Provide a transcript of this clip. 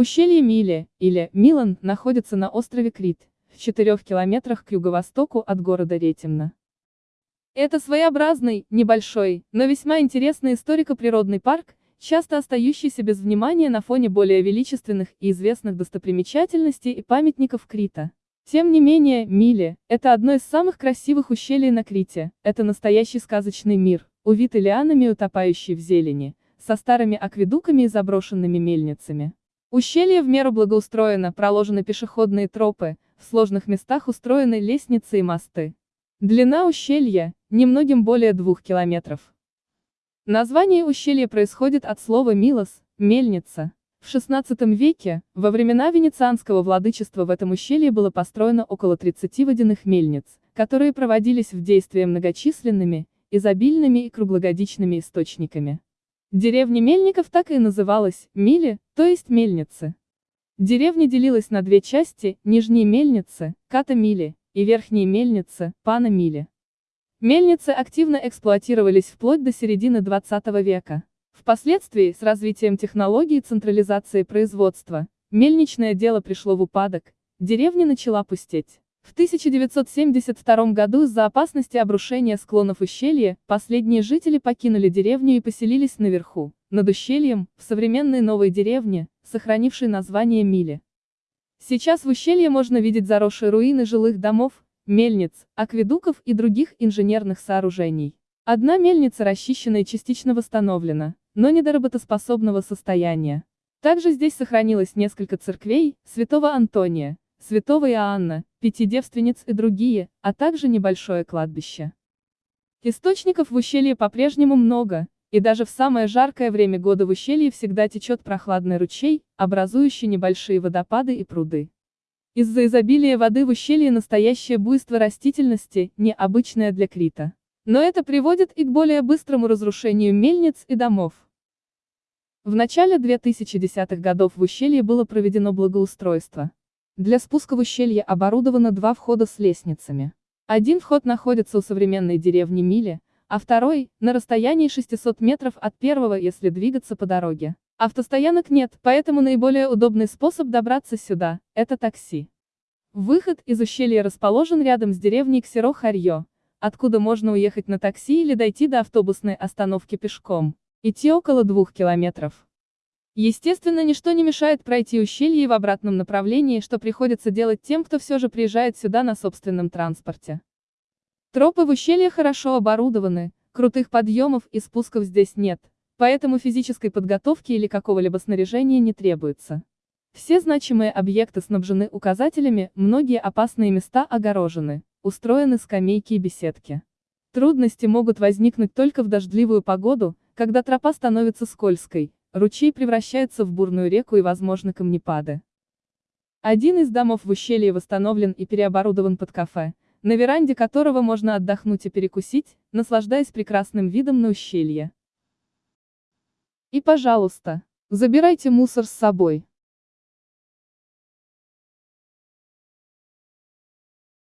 Ущелье Миле, или Милан, находится на острове Крит, в 4 километрах к юго-востоку от города Ретимна. Это своеобразный, небольшой, но весьма интересный историко-природный парк, часто остающийся без внимания на фоне более величественных и известных достопримечательностей и памятников Крита. Тем не менее, Миле – это одно из самых красивых ущелий на Крите, это настоящий сказочный мир, увитый лианами и утопающий в зелени, со старыми акведуками и заброшенными мельницами. Ущелье в меру благоустроено, проложены пешеходные тропы, в сложных местах устроены лестницы и мосты. Длина ущелья – немногим более двух километров. Название ущелья происходит от слова «милос» – «мельница». В XVI веке, во времена венецианского владычества в этом ущелье было построено около 30 водяных мельниц, которые проводились в действие многочисленными, изобильными и круглогодичными источниками. Деревня Мельников так и называлась, Мили, то есть мельницы. Деревня делилась на две части, нижние мельницы, Ката Мили, и верхние мельницы, Пана Мили. Мельницы активно эксплуатировались вплоть до середины 20 века. Впоследствии, с развитием технологий и централизации производства, мельничное дело пришло в упадок, деревня начала пустеть. В 1972 году из-за опасности обрушения склонов ущелья, последние жители покинули деревню и поселились наверху, над ущельем, в современной новой деревне, сохранившей название Мили. Сейчас в ущелье можно видеть заросшие руины жилых домов, мельниц, акведуков и других инженерных сооружений. Одна мельница расчищена и частично восстановлена, но не до работоспособного состояния. Также здесь сохранилось несколько церквей, святого Антония, святого Иоанна, пяти девственниц и другие, а также небольшое кладбище. Источников в ущелье по-прежнему много, и даже в самое жаркое время года в ущелье всегда течет прохладный ручей, образующий небольшие водопады и пруды. Из-за изобилия воды в ущелье настоящее буйство растительности, необычное для Крита. Но это приводит и к более быстрому разрушению мельниц и домов. В начале 2010-х годов в ущелье было проведено благоустройство. Для спуска в ущелье оборудовано два входа с лестницами. Один вход находится у современной деревни Мили, а второй – на расстоянии 600 метров от первого, если двигаться по дороге. Автостоянок нет, поэтому наиболее удобный способ добраться сюда – это такси. Выход из ущелья расположен рядом с деревней Ксеро-Харьё, откуда можно уехать на такси или дойти до автобусной остановки пешком. Идти около двух километров. Естественно, ничто не мешает пройти ущелье в обратном направлении, что приходится делать тем, кто все же приезжает сюда на собственном транспорте. Тропы в ущелье хорошо оборудованы, крутых подъемов и спусков здесь нет, Поэтому физической подготовки или какого-либо снаряжения не требуется. Все значимые объекты снабжены указателями, многие опасные места огорожены, устроены скамейки и беседки. Трудности могут возникнуть только в дождливую погоду, когда тропа становится скользкой, ручей превращается в бурную реку и возможны камнепады. Один из домов в ущелье восстановлен и переоборудован под кафе, на веранде которого можно отдохнуть и перекусить, наслаждаясь прекрасным видом на ущелье. И пожалуйста, забирайте мусор с собой.